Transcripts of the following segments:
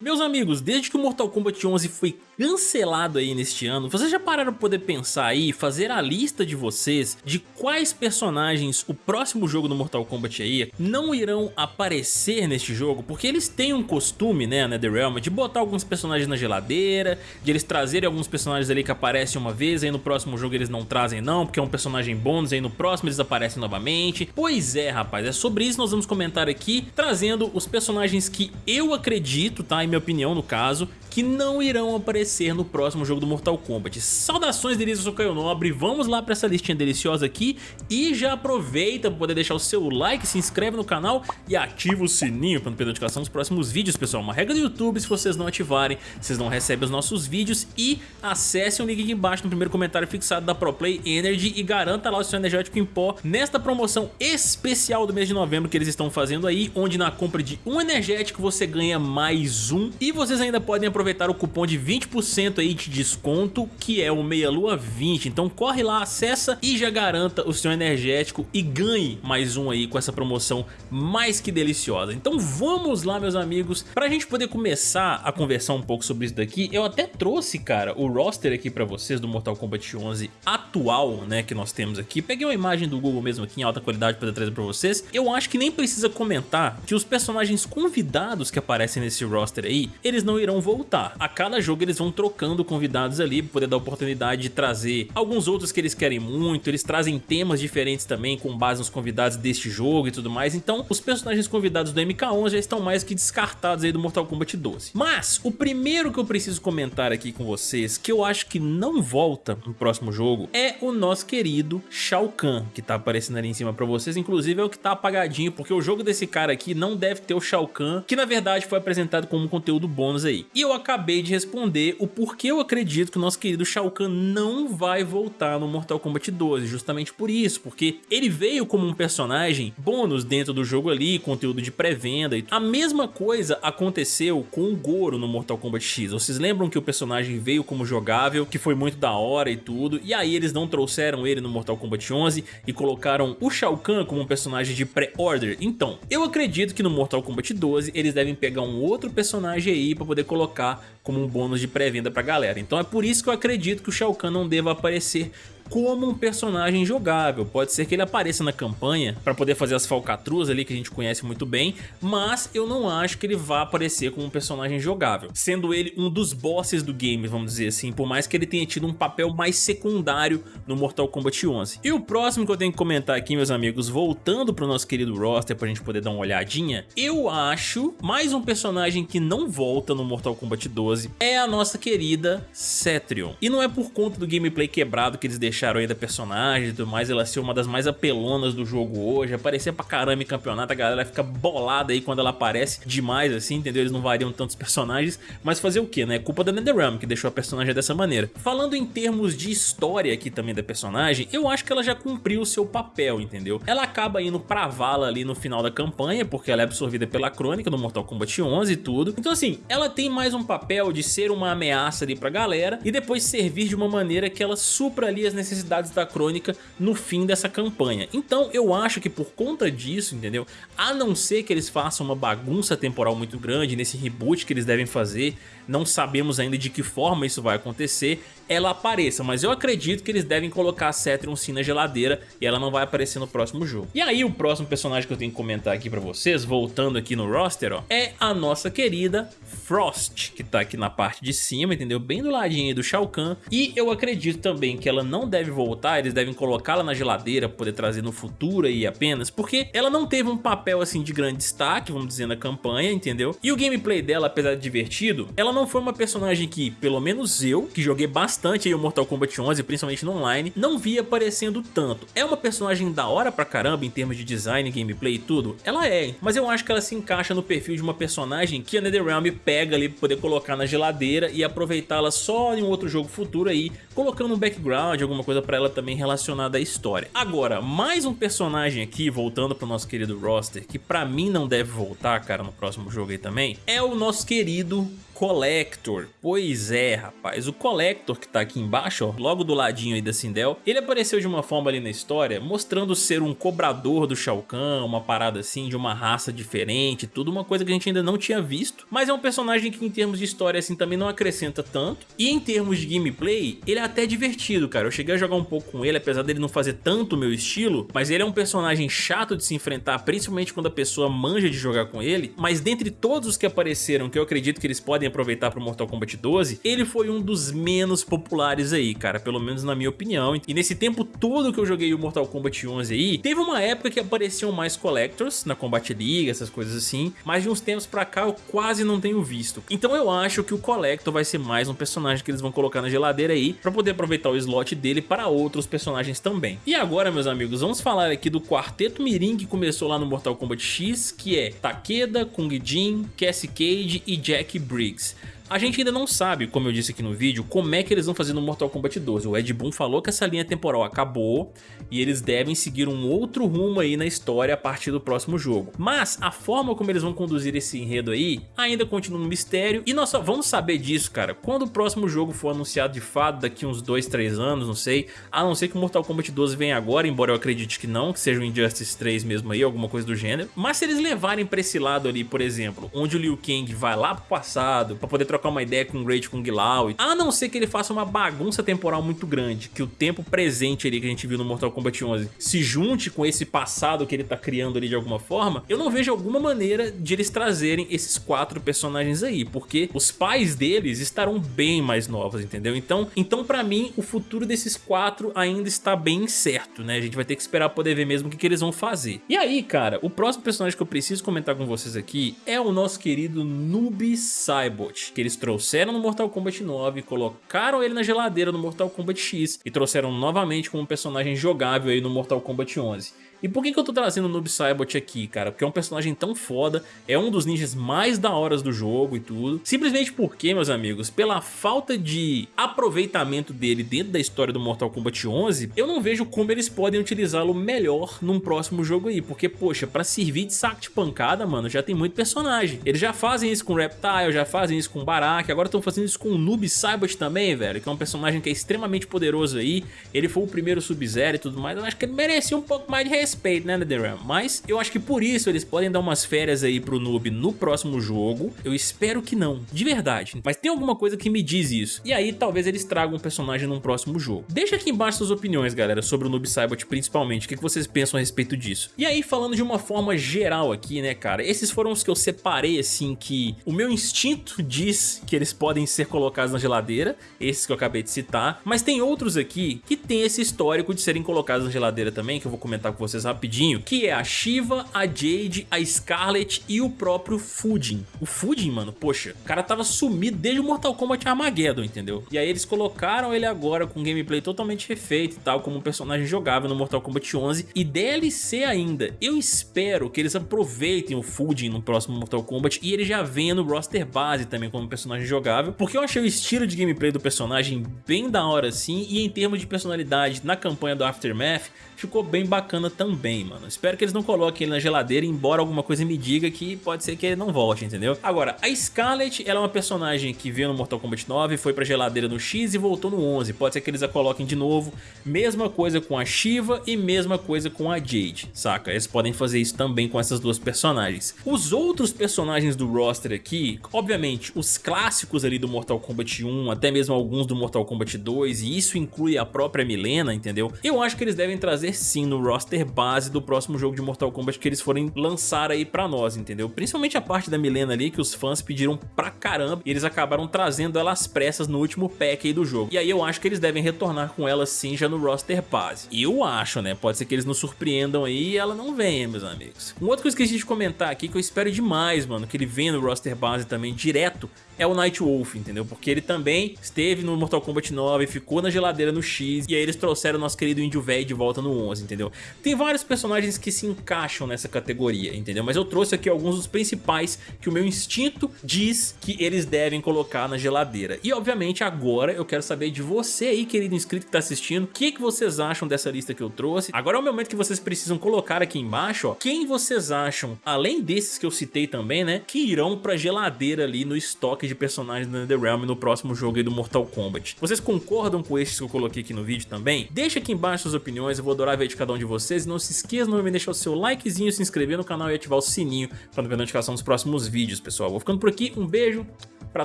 Meus amigos, desde que o Mortal Kombat 11 foi cancelado aí neste ano, vocês já pararam para poder pensar aí, fazer a lista de vocês de quais personagens o próximo jogo do Mortal Kombat aí não irão aparecer neste jogo? Porque eles têm um costume, né, NetherRealm, de botar alguns personagens na geladeira, de eles trazerem alguns personagens ali que aparecem uma vez, aí no próximo jogo eles não trazem não, porque é um personagem bônus, aí no próximo eles aparecem novamente. Pois é, rapaz, é sobre isso nós vamos comentar aqui, trazendo os personagens que eu acredito, tá, minha opinião no caso, que não irão aparecer no próximo jogo do Mortal Kombat. Saudações delícias, eu sou Caio Nobre, vamos lá para essa listinha deliciosa aqui e já aproveita para poder deixar o seu like, se inscreve no canal e ativa o sininho para não perder notificação dos próximos vídeos, pessoal. Uma regra do YouTube, se vocês não ativarem, vocês não recebem os nossos vídeos e acessem o link aqui embaixo no primeiro comentário fixado da ProPlay Energy e garanta lá o seu energético em pó nesta promoção especial do mês de novembro que eles estão fazendo aí, onde na compra de um energético você ganha mais um e vocês ainda podem aproveitar o cupom de 20% aí de desconto, que é o Meia Lua 20. Então corre lá, acessa e já garanta o seu energético e ganhe mais um aí com essa promoção mais que deliciosa. Então vamos lá, meus amigos, pra gente poder começar a conversar um pouco sobre isso daqui, eu até trouxe, cara, o roster aqui pra vocês do Mortal Kombat 11 atual, né, que nós temos aqui. Peguei uma imagem do Google mesmo aqui em alta qualidade para trazer pra vocês. Eu acho que nem precisa comentar que os personagens convidados que aparecem nesse roster aí, eles não irão voltar. A cada jogo eles vão trocando convidados ali poder dar oportunidade de trazer alguns outros que eles querem muito, eles trazem temas diferentes também com base nos convidados deste jogo e tudo mais, então os personagens convidados do MK11 já estão mais que descartados aí do Mortal Kombat 12. Mas o primeiro que eu preciso comentar aqui com vocês, que eu acho que não volta no próximo jogo, é o nosso querido Shao Kahn, que tá aparecendo ali em cima pra vocês, inclusive é o que tá apagadinho, porque o jogo desse cara aqui não deve ter o Shao Kahn, que na verdade foi apresentado como conteúdo bônus aí. E eu acabei de responder o porquê eu acredito que o nosso querido Shao Kahn não vai voltar no Mortal Kombat 12, justamente por isso, porque ele veio como um personagem bônus dentro do jogo ali, conteúdo de pré-venda e a mesma coisa aconteceu com o Goro no Mortal Kombat X, vocês lembram que o personagem veio como jogável, que foi muito da hora e tudo, e aí eles não trouxeram ele no Mortal Kombat 11 e colocaram o Shao Kahn como um personagem de pré-order, então eu acredito que no Mortal Kombat 12 eles devem pegar um outro personagem aí pra poder colocar como um bônus de pré-venda pra galera. Então é por isso que eu acredito que o Shao Kahn não deva aparecer como um personagem jogável. Pode ser que ele apareça na campanha para poder fazer as falcatruas ali que a gente conhece muito bem, mas eu não acho que ele vá aparecer como um personagem jogável, sendo ele um dos bosses do game, vamos dizer assim, por mais que ele tenha tido um papel mais secundário no Mortal Kombat 11. E o próximo que eu tenho que comentar aqui, meus amigos, voltando pro nosso querido roster pra gente poder dar uma olhadinha, eu acho mais um personagem que não volta no Mortal Kombat 12 é a nossa querida Cetrion. E não é por conta do gameplay quebrado que eles deixaram deixaram ainda personagem e tudo mais, ela ser uma das mais apelonas do jogo hoje, aparecer pra caramba em campeonato, a galera fica bolada aí quando ela aparece demais assim, entendeu? Eles não variam tantos personagens, mas fazer o que, né? É culpa da NetherRealm que deixou a personagem dessa maneira. Falando em termos de história aqui também da personagem, eu acho que ela já cumpriu o seu papel, entendeu? Ela acaba indo pra vala ali no final da campanha, porque ela é absorvida pela crônica do Mortal Kombat 11 e tudo. Então assim, ela tem mais um papel de ser uma ameaça ali pra galera e depois servir de uma maneira que ela supra ali as necessidades necessidades da crônica no fim dessa campanha. Então eu acho que por conta disso, entendeu? A não ser que eles façam uma bagunça temporal muito grande nesse reboot que eles devem fazer, não sabemos ainda de que forma isso vai acontecer, ela apareça, mas eu acredito que eles devem colocar a Cetrion sim na geladeira e ela não vai aparecer no próximo jogo. E aí o próximo personagem que eu tenho que comentar aqui pra vocês, voltando aqui no roster, ó, é a nossa querida Frost, que tá aqui na parte de cima, entendeu? Bem do ladinho do Shao Kahn. E eu acredito também que ela não deve voltar, eles devem colocá-la na geladeira poder trazer no futuro aí apenas, porque ela não teve um papel assim de grande destaque, vamos dizer, na campanha, entendeu? E o gameplay dela, apesar de divertido, ela não foi uma personagem que, pelo menos eu, que joguei bastante aí o Mortal Kombat 11, principalmente no online, não vi aparecendo tanto. É uma personagem da hora pra caramba em termos de design, gameplay e tudo? Ela é, mas eu acho que ela se encaixa no perfil de uma personagem que a NetherRealm pega pega ali pra poder colocar na geladeira e aproveitá-la só em um outro jogo futuro aí, colocando um background, alguma coisa pra ela também relacionada à história. Agora, mais um personagem aqui, voltando pro nosso querido roster, que pra mim não deve voltar, cara, no próximo jogo aí também, é o nosso querido Collector. Pois é, rapaz, o Collector que tá aqui embaixo, ó, logo do ladinho aí da Sindel, ele apareceu de uma forma ali na história, mostrando ser um cobrador do Shao Kahn, uma parada assim, de uma raça diferente, tudo uma coisa que a gente ainda não tinha visto, mas é um personagem que em termos de história assim também não acrescenta tanto, e em termos de gameplay, ele é até divertido, cara, eu cheguei a jogar um pouco com ele, apesar dele não fazer tanto o meu estilo, mas ele é um personagem chato de se enfrentar, principalmente quando a pessoa manja de jogar com ele, mas dentre todos os que apareceram, que eu acredito que eles podem aproveitar para o Mortal Kombat 12, ele foi um dos menos populares aí, cara, pelo menos na minha opinião. E nesse tempo todo que eu joguei o Mortal Kombat 11 aí, teve uma época que apareciam mais Collectors na Combat League, essas coisas assim, mas de uns tempos pra cá eu quase não tenho visto. Então eu acho que o Collector vai ser mais um personagem que eles vão colocar na geladeira aí, pra poder aproveitar o slot dele para outros personagens também. E agora, meus amigos, vamos falar aqui do quarteto Mirim que começou lá no Mortal Kombat X, que é Takeda, Kung Jin, Cassie Cage e Jack Briggs. leagues A gente ainda não sabe, como eu disse aqui no vídeo, como é que eles vão fazer no Mortal Kombat 12. O Ed Boon falou que essa linha temporal acabou e eles devem seguir um outro rumo aí na história a partir do próximo jogo. Mas a forma como eles vão conduzir esse enredo aí ainda continua um mistério e nós só vamos saber disso, cara, quando o próximo jogo for anunciado de fato daqui uns 2, 3 anos, não sei. A não ser que o Mortal Kombat 12 venha agora, embora eu acredite que não, que seja o Injustice 3 mesmo aí, alguma coisa do gênero. Mas se eles levarem pra esse lado ali, por exemplo, onde o Liu Kang vai lá pro passado pra poder trocar trocar uma ideia com o Great Kung Lao, a não ser que ele faça uma bagunça temporal muito grande, que o tempo presente ali que a gente viu no Mortal Kombat 11 se junte com esse passado que ele tá criando ali de alguma forma, eu não vejo alguma maneira de eles trazerem esses quatro personagens aí, porque os pais deles estarão bem mais novos, entendeu? Então, então pra mim, o futuro desses quatro ainda está bem incerto, né? A gente vai ter que esperar poder ver mesmo o que, que eles vão fazer. E aí, cara, o próximo personagem que eu preciso comentar com vocês aqui é o nosso querido Noob Saibot, que eles trouxeram no Mortal Kombat 9, colocaram ele na geladeira no Mortal Kombat X e trouxeram novamente como um personagem jogável aí no Mortal Kombat 11. E por que, que eu tô trazendo o Noob Saibot aqui, cara? Porque é um personagem tão foda, é um dos ninjas mais da horas do jogo e tudo. Simplesmente porque, meus amigos, pela falta de aproveitamento dele dentro da história do Mortal Kombat 11, eu não vejo como eles podem utilizá-lo melhor num próximo jogo aí. Porque, poxa, pra servir de saco de pancada, mano, já tem muito personagem. Eles já fazem isso com Reptile, já fazem isso com Barak, agora estão fazendo isso com o Noob Saibot também, velho, que é um personagem que é extremamente poderoso aí. Ele foi o primeiro Sub-Zero e tudo mais, eu acho que ele merecia um pouco mais de respeito, né, NetherRealm? Mas eu acho que por isso eles podem dar umas férias aí pro noob no próximo jogo. Eu espero que não, de verdade. Mas tem alguma coisa que me diz isso. E aí talvez eles tragam um personagem num próximo jogo. Deixa aqui embaixo suas opiniões, galera, sobre o Noob Saibot principalmente. O que vocês pensam a respeito disso? E aí, falando de uma forma geral aqui, né, cara? Esses foram os que eu separei, assim, que o meu instinto diz que eles podem ser colocados na geladeira. Esses que eu acabei de citar. Mas tem outros aqui que tem esse histórico de serem colocados na geladeira também, que eu vou comentar com vocês rapidinho, que é a Shiva, a Jade, a Scarlet e o próprio Fujin. O Fujin, mano, poxa, o cara tava sumido desde o Mortal Kombat Armageddon, entendeu? E aí eles colocaram ele agora com gameplay totalmente refeito e tal, como um personagem jogável no Mortal Kombat 11 e DLC ainda. Eu espero que eles aproveitem o Fujin no próximo Mortal Kombat e ele já venha no roster base também como personagem jogável, porque eu achei o estilo de gameplay do personagem bem da hora assim e em termos de personalidade na campanha do Aftermath ficou bem bacana também, mano. Espero que eles não coloquem ele na geladeira, embora alguma coisa me diga que pode ser que ele não volte, entendeu? Agora, a Scarlet, ela é uma personagem que veio no Mortal Kombat 9, foi pra geladeira no X e voltou no 11. Pode ser que eles a coloquem de novo. Mesma coisa com a Shiva e mesma coisa com a Jade, saca? Eles podem fazer isso também com essas duas personagens. Os outros personagens do roster aqui, obviamente, os clássicos ali do Mortal Kombat 1, até mesmo alguns do Mortal Kombat 2, e isso inclui a própria Milena, entendeu? Eu acho que eles devem trazer sim no roster base do próximo jogo de Mortal Kombat que eles forem lançar aí pra nós, entendeu? Principalmente a parte da Milena ali que os fãs pediram pra caramba e eles acabaram trazendo ela às pressas no último pack aí do jogo. E aí eu acho que eles devem retornar com ela sim já no roster base. Eu acho, né? Pode ser que eles nos surpreendam aí e ela não venha, meus amigos. Um outro que eu esqueci de comentar aqui que eu espero demais, mano, que ele venha no roster base também direto é o Night Wolf, entendeu? Porque ele também esteve no Mortal Kombat 9, ficou na geladeira no X, e aí eles trouxeram o nosso querido Índio Velho de volta no 11, entendeu? Tem vários vários personagens que se encaixam nessa categoria, entendeu? Mas eu trouxe aqui alguns dos principais que o meu instinto diz que eles devem colocar na geladeira. E obviamente agora eu quero saber de você aí, querido inscrito que tá assistindo, o que, que vocês acham dessa lista que eu trouxe. Agora é o momento que vocês precisam colocar aqui embaixo, ó, quem vocês acham, além desses que eu citei também, né, que irão pra geladeira ali no estoque de personagens do NetherRealm no próximo jogo aí do Mortal Kombat. Vocês concordam com estes que eu coloquei aqui no vídeo também? Deixa aqui embaixo suas opiniões, eu vou adorar ver de cada um de vocês. Não se esqueça de deixar o seu likezinho, se inscrever no canal e ativar o sininho para não a notificação dos próximos vídeos, pessoal. Vou ficando por aqui, um beijo pra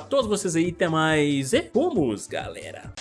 todos vocês aí, até mais e vamos, galera!